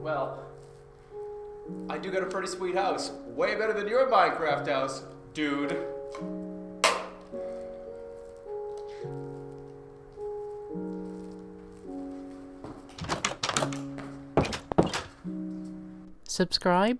Well, I do got a pretty sweet house. Way better than your Minecraft house, dude. Subscribe.